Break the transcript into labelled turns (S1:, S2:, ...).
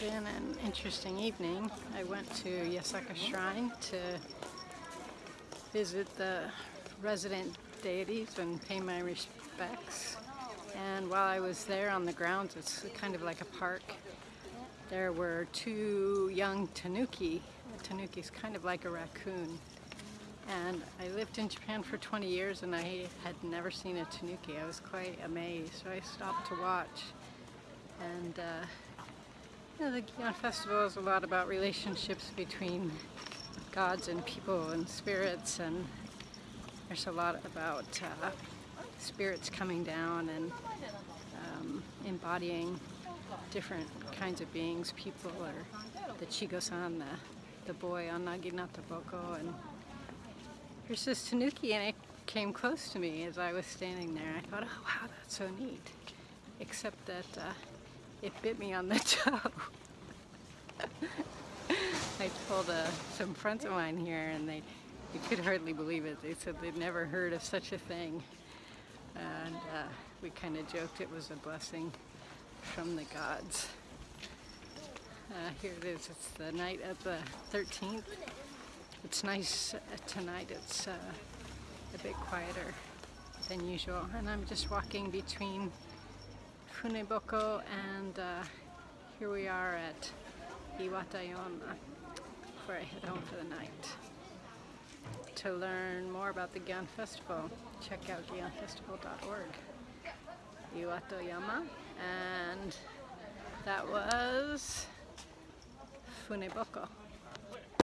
S1: been an interesting evening. I went to Yasaka Shrine to visit the resident deities and pay my respects. And while I was there on the grounds, it's kind of like a park, there were two young tanuki. A tanuki is kind of like a raccoon. And I lived in Japan for 20 years and I had never seen a tanuki. I was quite amazed, so I stopped to watch. And uh, know, the Gion Festival is a lot about relationships between gods and people and spirits and there's a lot about uh, spirits coming down and um, embodying different kinds of beings, people or the Chigo-san, the, the boy on Naginata Boko and here's this tanuki and it came close to me as I was standing there. I thought, oh wow, that's so neat. Except that uh, it bit me on the toe. I told uh, some friends of mine here and they, they could hardly believe it. They said they'd never heard of such a thing. And uh, we kind of joked it was a blessing from the gods. Uh, here it is, it's the night of the 13th. It's nice uh, tonight, it's uh, a bit quieter than usual. And I'm just walking between Funeboko and uh, here we are at Iwatoyama where I head home for the night. To learn more about the Gion Festival, check out gionfestival.org. Iwatoyama and that was Funeboko.